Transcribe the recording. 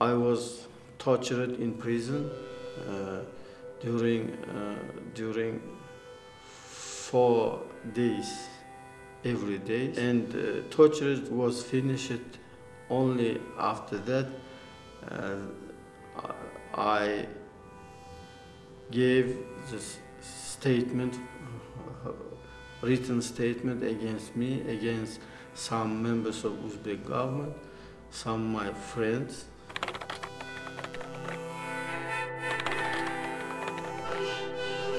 I was tortured in prison uh, during uh, during four days every day, and uh, torture was finished only after that. Uh, I gave this statement, written statement against me, against some members of Uzbek government, some my friends, Thank you.